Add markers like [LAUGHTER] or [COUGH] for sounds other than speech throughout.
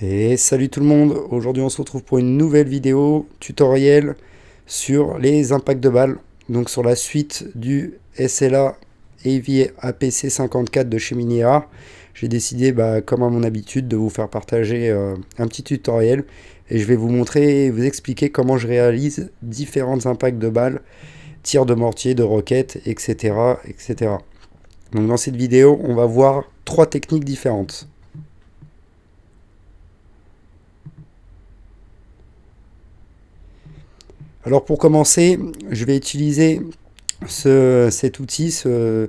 Et salut tout le monde, aujourd'hui on se retrouve pour une nouvelle vidéo tutoriel sur les impacts de balles, donc sur la suite du SLA EVA APC 54 de chez. J'ai décidé, bah, comme à mon habitude, de vous faire partager euh, un petit tutoriel et je vais vous montrer et vous expliquer comment je réalise différents impacts de balles, tirs de mortier, de roquettes, etc., etc. Donc dans cette vidéo, on va voir trois techniques différentes. Alors pour commencer, je vais utiliser cet outil, ce,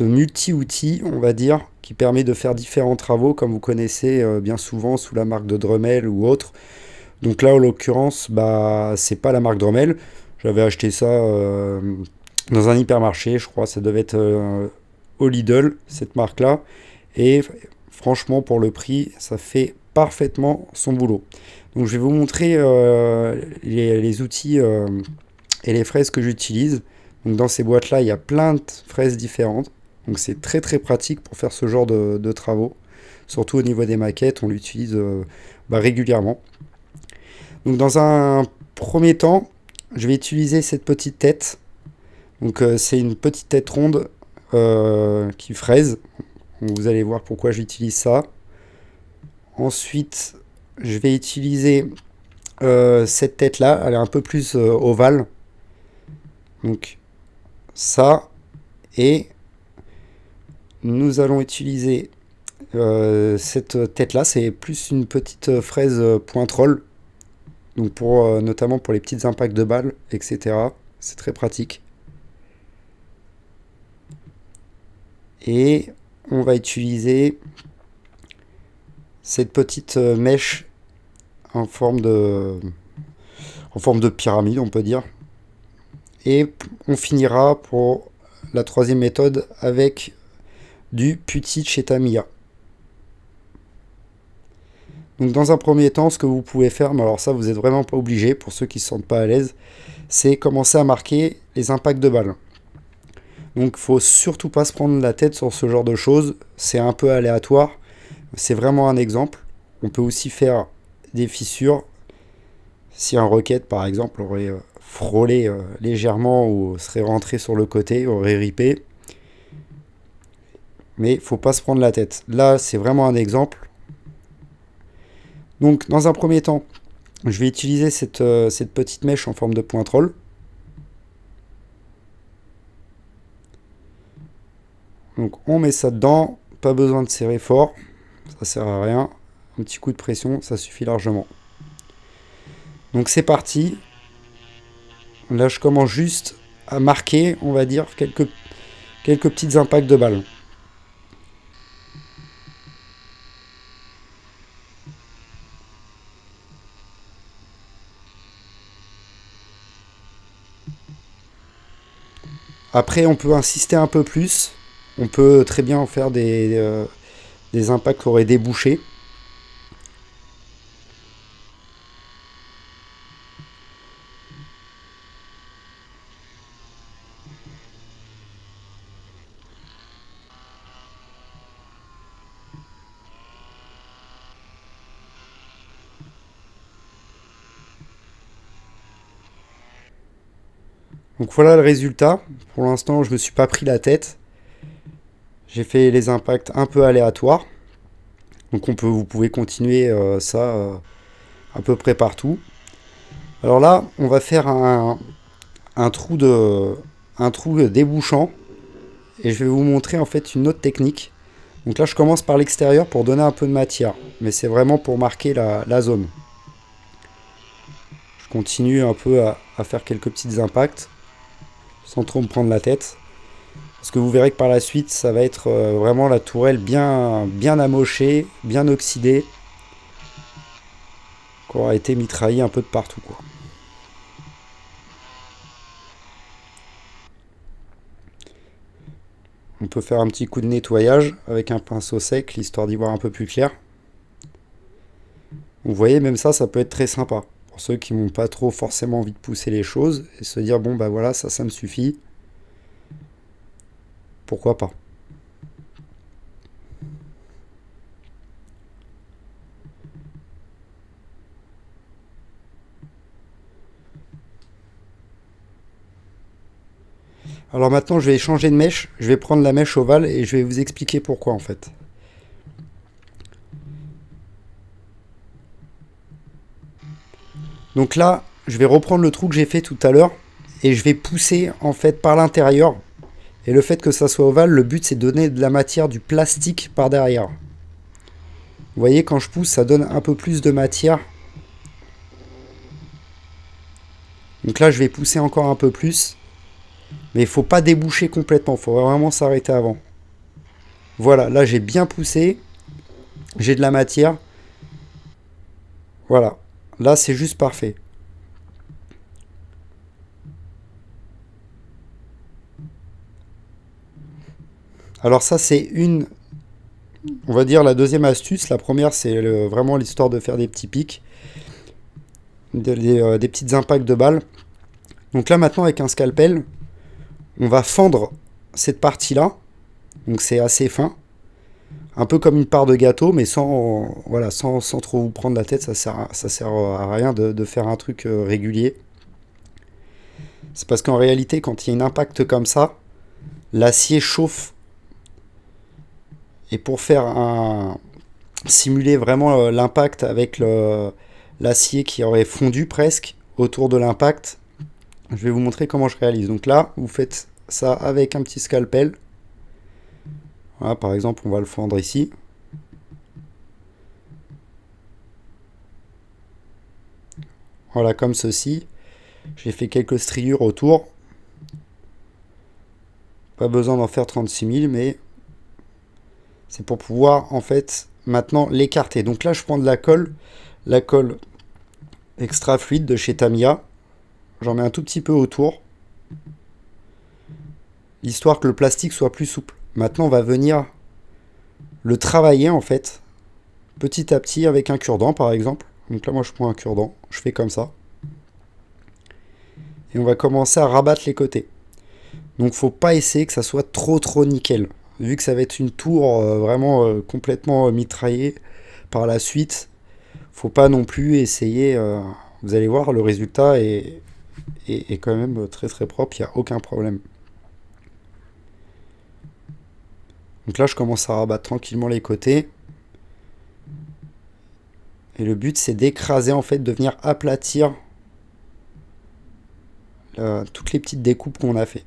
multi-outil, on va dire, qui permet de faire différents travaux, comme vous connaissez euh, bien souvent sous la marque de Dremel ou autre. Donc là, en l'occurrence, bah, c'est pas la marque Dremel. J'avais acheté ça euh, dans un hypermarché, je crois, ça devait être euh, au Lidl, cette marque-là. Et franchement, pour le prix, ça fait parfaitement son boulot. Donc je vais vous montrer euh, les, outils euh, et les fraises que j'utilise. Donc dans ces boîtes-là, il y a plein de fraises différentes. Donc c'est très très pratique pour faire ce genre de, travaux. Surtout au niveau des maquettes, on l'utilise euh, bah, régulièrement. Donc dans un premier temps, je vais utiliser cette petite tête. Donc c'est une petite tête ronde qui fraise. vous allez voir pourquoi j'utilise ça. Ensuite, je vais utiliser euh, cette tête-là. Elle est un peu plus euh, ovale. Donc, ça. Et nous allons utiliser euh, cette tête-là. C'est plus une petite fraise point troll. Donc, pour, notamment pour les petits impacts de balles, etc. C'est très pratique. Et on va utiliser cette petite euh, mèche en forme de en forme de pyramide on peut dire. Et on finira pour la troisième méthode avec du Tamiya. Donc dans un premier temps ce que vous pouvez faire mais alors ça vous n'êtes vraiment pas obligé pour ceux qui se sentent pas à l'aise c'est commencer à marquer les impacts de balles. Donc faut surtout pas se prendre la tête sur ce genre de choses. C'est un peu aléatoire c'est vraiment un exemple. On peut aussi faire des fissures. Si un roquette, par exemple, aurait euh, frôlé euh, légèrement ou serait rentré sur le côté, aurait ripé. Mais il faut pas se prendre la tête. Là, c'est vraiment un exemple. Donc, dans un premier temps, je vais utiliser cette, euh, cette petite mèche en forme de pointrol. Donc, on met ça dedans. Pas besoin de serrer fort ça sert à rien. Un petit coup de pression, ça suffit largement. Donc c'est parti. Là, je commence juste à marquer, on va dire, quelques, quelques petits impacts de balle. Après, on peut insister un peu plus. On peut très bien en faire des, euh, des impacts auraient débouché. Donc voilà le résultat. Pour l'instant, je ne me suis pas pris la tête. J'ai fait les impacts un peu aléatoires. Donc on peut, vous pouvez continuer euh, ça euh, à peu près partout. Alors là, on va faire un, trou de un trou débouchant et je vais vous montrer en fait une autre technique. Donc là, je commence par l'extérieur pour donner un peu de matière, mais c'est vraiment pour marquer la, zone. Je continue un peu à, à faire quelques petits impacts sans trop me prendre la tête. Parce que vous verrez que par la suite, ça va être euh, vraiment la tourelle bien, bien amochée, bien oxydée. Qui aura été mitraillée un peu de partout. On peut faire un petit coup de nettoyage avec un pinceau sec, l'histoire d'y voir un peu plus clair. Vous voyez, même ça, ça peut être très sympa. Pour ceux qui n'ont pas trop forcément envie de pousser les choses et se dire, bon, bah voilà, ça, ça me suffit pourquoi pas Alors maintenant, je vais changer de mèche. Je vais prendre la mèche ovale et je vais vous expliquer pourquoi en fait. Donc là, je vais reprendre le trou que j'ai fait tout à l'heure et je vais pousser en fait par l'intérieur et le fait que ça soit ovale, le but c'est de donner de la matière, du plastique par derrière. Vous voyez, quand je pousse, ça donne un peu plus de matière. Donc là, je vais pousser encore un peu plus. Mais il faut pas déboucher complètement, il faut vraiment s'arrêter avant. Voilà, là j'ai bien poussé. J'ai de la matière. Voilà, là c'est juste parfait. Alors ça c'est une, on va dire la deuxième astuce. La première c'est vraiment l'histoire de faire des petits pics, des, euh, des petites impacts de balles. Donc là maintenant avec un scalpel, on va fendre cette partie-là. Donc c'est assez fin. Un peu comme une part de gâteau, mais sans, voilà, sans, trop vous prendre la tête. Ça sert, sert à rien de, faire un truc euh, régulier. C'est parce qu'en réalité, quand il y a un impact comme ça, l'acier chauffe. Et pour faire un... simuler vraiment euh, l'impact avec l'acier qui aurait fondu presque autour de l'impact, je vais vous montrer comment je réalise. Donc là, vous faites ça avec un petit scalpel. Voilà, par exemple, on va le fendre ici. Voilà, comme ceci. J'ai fait quelques striures autour. Pas besoin d'en faire 36 000, mais c'est pour pouvoir, en fait, maintenant l'écarter. Donc là, je prends de la colle, la colle extra fluide de chez Tamiya. J'en mets un tout petit peu autour. Histoire que le plastique soit plus souple. Maintenant, on va venir le travailler, en fait, petit à petit avec un cure-dent, par exemple. Donc là, moi, je prends un cure-dent. Je fais comme ça. Et on va commencer à rabattre les côtés. Donc, faut pas essayer que ça soit trop, trop nickel. Vu que ça va être une tour euh, vraiment euh, complètement euh, mitraillée par la suite, faut pas non plus essayer... vous allez voir, le résultat est, est, quand même très très propre, il n'y a aucun problème. Donc là, je commence à rabattre tranquillement les côtés. Et le but, c'est d'écraser, en fait, de venir aplatir toutes les petites découpes qu'on a fait.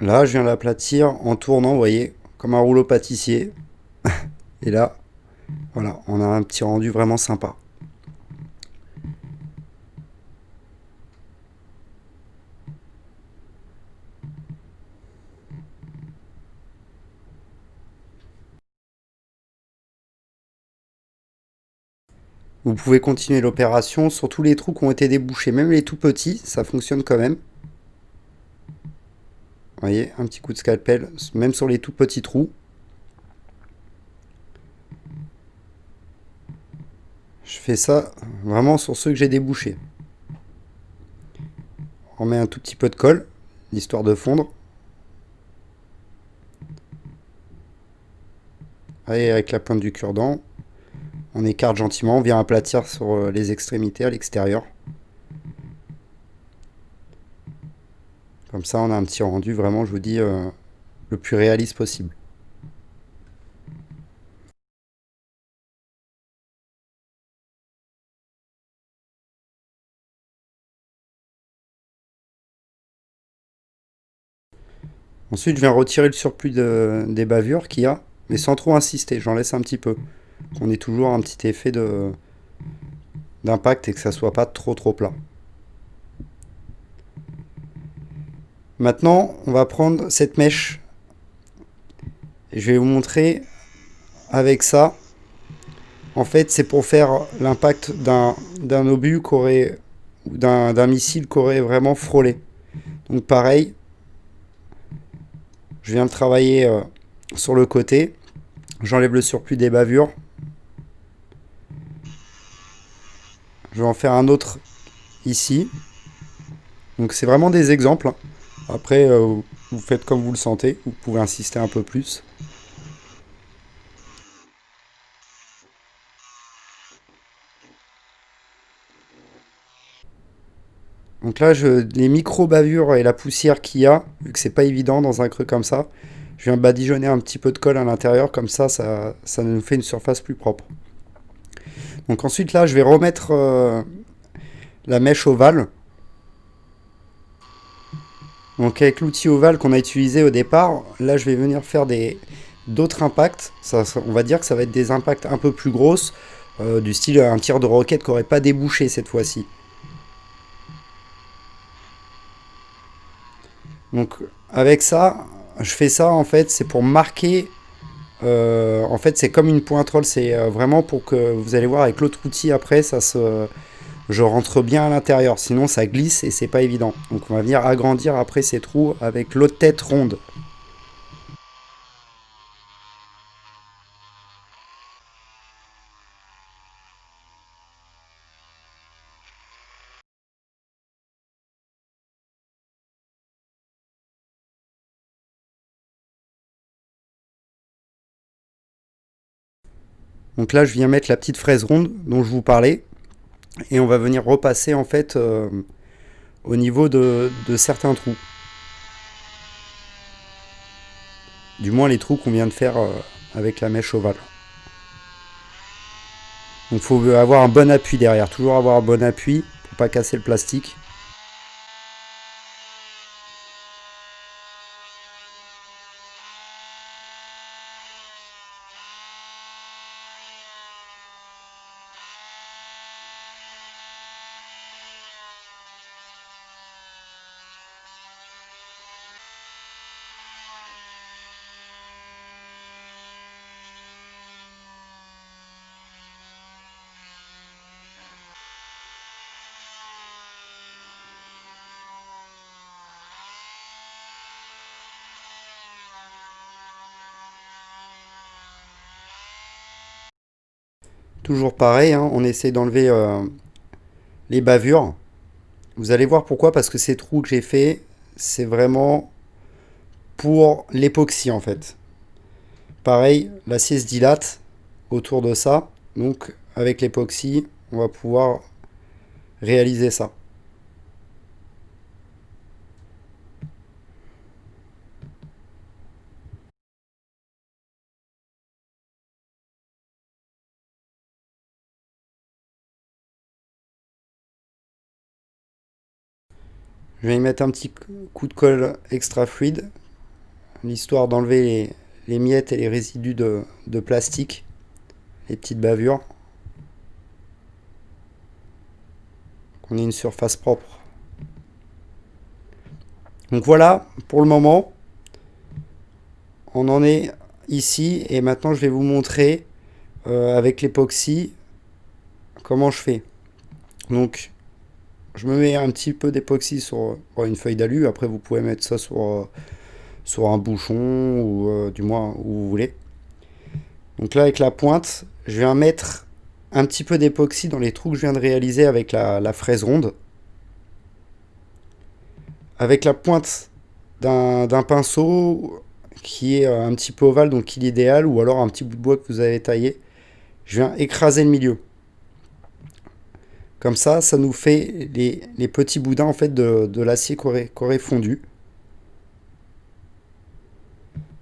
Là, je viens l'aplatir en tournant, vous voyez, comme un rouleau pâtissier. [LAUGHS] Et là, voilà, on a un petit rendu vraiment sympa. Vous pouvez continuer l'opération sur tous les trous qui ont été débouchés, même les tout petits, ça fonctionne quand même. Voyez, un petit coup de scalpel, même sur les tout petits trous. Je fais ça vraiment sur ceux que j'ai débouchés. On met un tout petit peu de colle, histoire de fondre. Allez, avec la pointe du cure-dent, on écarte gentiment, on vient aplatir sur euh, les extrémités à l'extérieur. Comme ça, on a un petit rendu vraiment, je vous dis, euh, le plus réaliste possible. Ensuite, je viens retirer le surplus des bavures qu'il y a, mais sans trop insister, j'en laisse un petit peu. Qu'on ait toujours un petit effet d'impact et que ça soit pas trop trop plat. Maintenant, on va prendre cette mèche. Je vais vous montrer avec ça En fait, c'est pour faire l'impact d'un obus qu'aurait d'un missile qui aurait vraiment frôlé. Donc pareil, je viens de travailler euh, sur le côté. J'enlève le surplus des bavures. Je vais en faire un autre ici. Donc c'est vraiment des exemples. Après, euh, vous faites comme vous le sentez. Vous pouvez insister un peu plus. Donc là, je, les micro-bavures et la poussière qu'il y a, vu que c'est pas évident dans un creux comme ça, je viens badigeonner un petit peu de colle à l'intérieur, comme ça, ça, nous fait une surface plus propre. Donc ensuite, là, je vais remettre euh, la mèche ovale. Donc avec l'outil ovale qu'on a utilisé au départ, là, je vais venir faire d'autres impacts. On va dire que ça va être des impacts un peu plus grosses, euh, du style un tir de roquette qui n'aurait pas débouché cette fois-ci. Donc avec ça, je fais ça en fait, c'est pour marquer. Euh, en fait, c'est comme une pointrole, c'est euh, vraiment pour que vous allez voir avec l'autre outil après, ça se, je rentre bien à l'intérieur. Sinon, ça glisse et c'est pas évident. Donc, on va venir agrandir après ces trous avec l'autre tête ronde. Donc là, je viens mettre la petite fraise ronde dont je vous parlais. Et on va venir repasser en fait euh, au niveau de, certains trous. Du moins les trous qu'on vient de faire euh, avec la mèche ovale. Donc faut avoir un bon appui derrière. Toujours avoir un bon appui pour pas casser le plastique. Toujours pareil, hein, on essaie d'enlever euh, les bavures. Vous allez voir pourquoi, parce que ces trous que j'ai fait, c'est vraiment pour l'époxy en fait. Pareil, l'acier se dilate autour de ça. Donc avec l'époxy, on va pouvoir réaliser ça. Je vais y mettre un petit coup de colle extra fluide, l'histoire d'enlever les, miettes et les résidus de, plastique, les petites bavures. Qu'on ait une surface propre. Donc voilà, pour le moment, on en est ici. Et maintenant, je vais vous montrer euh, avec l'époxy comment je fais. Donc, je me mets un petit peu d'époxy sur une feuille d'alu. Après, vous pouvez mettre ça sur, euh, un bouchon ou euh, du moins où vous voulez. Donc là, avec la pointe, je viens mettre un petit peu d'époxy dans les trous que je viens de réaliser avec la, fraise ronde. Avec la pointe d'un pinceau qui est euh, un petit peu ovale, donc il est idéal, ou alors un petit bout de bois que vous avez taillé, je viens écraser le milieu. Comme ça, ça nous fait les, petits boudins en fait de, l'acier qu'aurait fondu.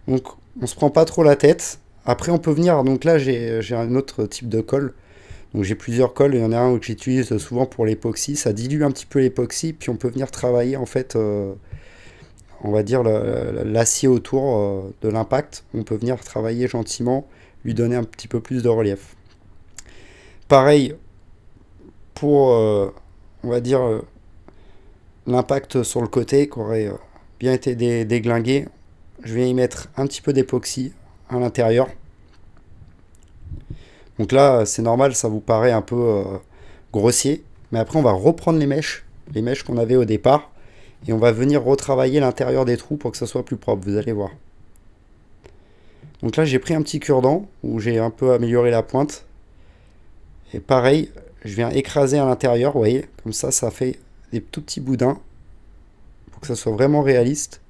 Donc on se prend pas trop la tête. Après on peut venir, donc là j'ai un autre type de colle. Donc j'ai plusieurs colles, il y en a un que j'utilise souvent pour l'époxy. Ça dilue un petit peu l'époxy, puis on peut venir travailler en fait, euh, on va dire l'acier autour euh, de l'impact. On peut venir travailler gentiment, lui donner un petit peu plus de relief. Pareil, pour, euh, on va dire, euh, l'impact sur le côté qui aurait euh, bien été déglingué, je vais y mettre un petit peu d'époxy à l'intérieur. Donc là, c'est normal, ça vous paraît un peu grossier. Mais après, on va reprendre les mèches, les mèches qu'on avait au départ. Et on va venir retravailler l'intérieur des trous pour que ça soit plus propre, vous allez voir. Donc là, j'ai pris un petit cure-dent où j'ai un peu amélioré la pointe. Et pareil, je viens écraser à l'intérieur, vous voyez, comme ça, ça fait des tout petits boudins pour que ça soit vraiment réaliste.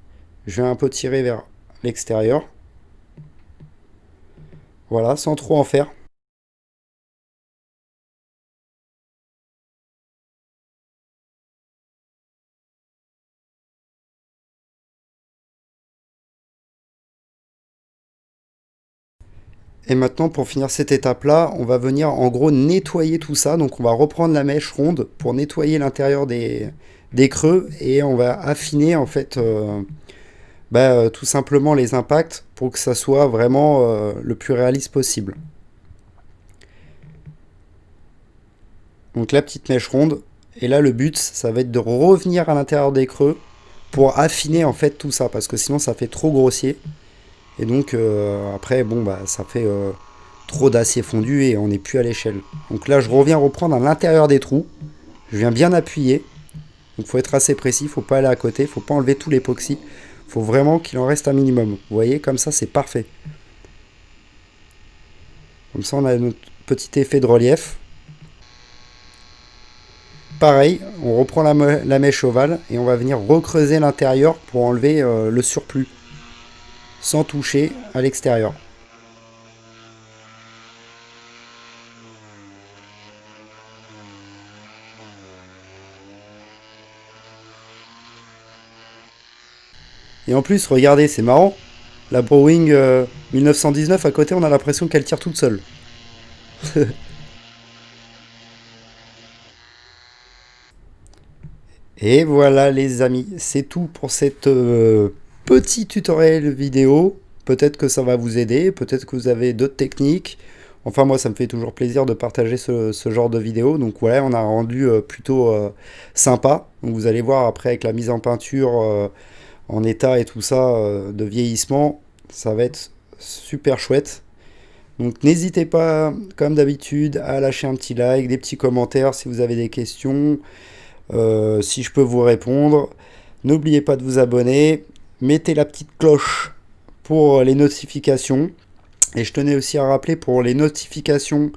Je viens un peu tirer vers l'extérieur. Voilà, sans trop en faire. Et maintenant, pour finir cette étape-là, on va venir en gros nettoyer tout ça. Donc on va reprendre la mèche ronde pour nettoyer l'intérieur des, creux et on va affiner en fait euh, bah, euh, tout simplement les impacts pour que ça soit vraiment euh, le plus réaliste possible. Donc la petite mèche ronde. Et là, le but, ça va être de revenir à l'intérieur des creux pour affiner en fait tout ça parce que sinon ça fait trop grossier. Et donc euh, après, bon, bah, ça fait euh, trop d'acier fondu et on n'est plus à l'échelle. Donc là, je reviens reprendre à l'intérieur des trous. Je viens bien appuyer. Donc il faut être assez précis, il faut pas aller à côté, il faut pas enlever tout l'époxy. Il faut vraiment qu'il en reste un minimum. Vous voyez, comme ça, c'est parfait. Comme ça, on a notre petit effet de relief. Pareil, on reprend la, mèche ovale et on va venir recreuser l'intérieur pour enlever euh, le surplus sans toucher à l'extérieur. Et en plus, regardez, c'est marrant. La Browing 1919 euh, à côté, on a l'impression qu'elle tire toute seule. [LAUGHS] Et voilà les amis, c'est tout pour cette euh, petit tutoriel vidéo. Peut-être que ça va vous aider, peut-être que vous avez d'autres techniques. Enfin, moi, ça me fait toujours plaisir de partager ce, genre de vidéo. Donc voilà, on a rendu euh, plutôt euh, sympa. Vous allez voir après avec la mise en peinture euh, en état et tout ça de vieillissement, ça va être super chouette. Donc n'hésitez pas, comme d'habitude, à lâcher un petit like, des petits commentaires si vous avez des questions, si je peux vous répondre. N'oubliez pas de vous abonner mettez la petite cloche pour les notifications. Et je tenais aussi à rappeler pour les notifications,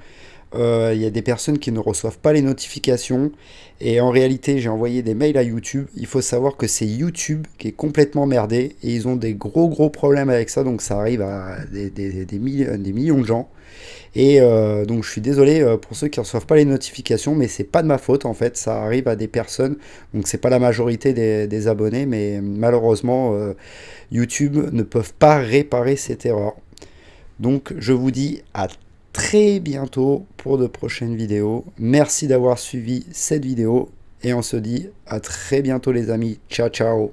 euh, il y a des personnes qui ne reçoivent pas les notifications. Et en réalité, j'ai envoyé des mails à YouTube. Il faut savoir que c'est YouTube qui est complètement merdé. Et ils ont des gros gros problèmes avec ça. Donc ça arrive à des, des millions de gens. Et euh, donc je suis désolé euh, pour ceux qui ne reçoivent pas les notifications, mais c'est pas de ma faute en fait, ça arrive à des personnes, donc c'est pas la majorité des, abonnés, mais malheureusement YouTube ne peuvent pas réparer cette erreur. Donc je vous dis à très bientôt pour de prochaines vidéos. Merci d'avoir suivi cette vidéo et on se dit à très bientôt les amis. Ciao ciao